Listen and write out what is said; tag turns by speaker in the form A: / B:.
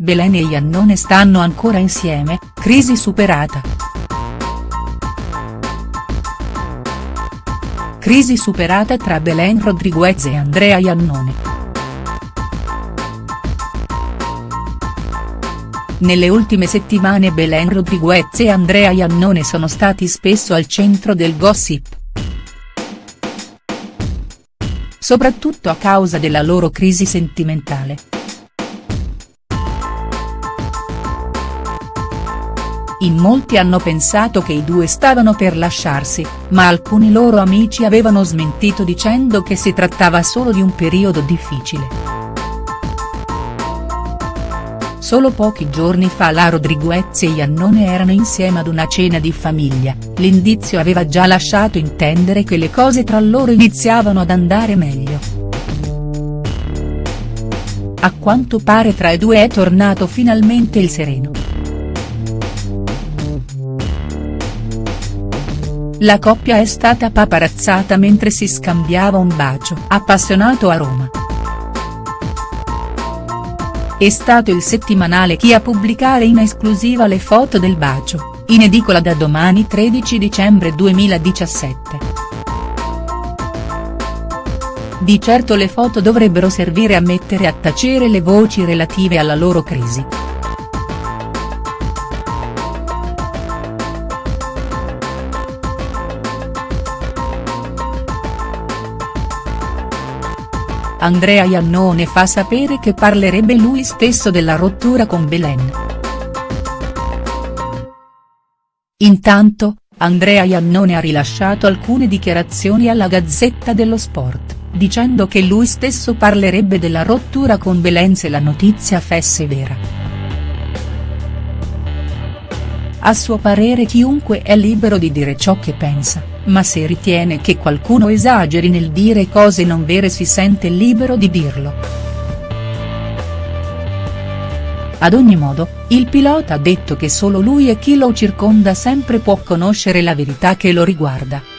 A: Belen e Iannone stanno ancora insieme, crisi superata. Crisi superata tra Belen Rodriguez e Andrea Iannone. Nelle ultime settimane Belen Rodriguez e Andrea Iannone sono stati spesso al centro del gossip. Soprattutto a causa della loro crisi sentimentale. In molti hanno pensato che i due stavano per lasciarsi, ma alcuni loro amici avevano smentito dicendo che si trattava solo di un periodo difficile. Solo pochi giorni fa la Rodriguez e Iannone erano insieme ad una cena di famiglia, l'indizio aveva già lasciato intendere che le cose tra loro iniziavano ad andare meglio. A quanto pare tra i due è tornato finalmente il sereno. La coppia è stata paparazzata mentre si scambiava un bacio appassionato a Roma. È stato il settimanale Chi a pubblicare in esclusiva le foto del bacio, in edicola da domani 13 dicembre 2017. Di certo le foto dovrebbero servire a mettere a tacere le voci relative alla loro crisi. Andrea Iannone fa sapere che parlerebbe lui stesso della rottura con Belen. Intanto, Andrea Iannone ha rilasciato alcune dichiarazioni alla Gazzetta dello Sport, dicendo che lui stesso parlerebbe della rottura con Belen se la notizia fesse vera. A suo parere chiunque è libero di dire ciò che pensa ma se ritiene che qualcuno esageri nel dire cose non vere si sente libero di dirlo. Ad ogni modo, il pilota ha detto che solo lui e chi lo circonda sempre può conoscere la verità che lo riguarda.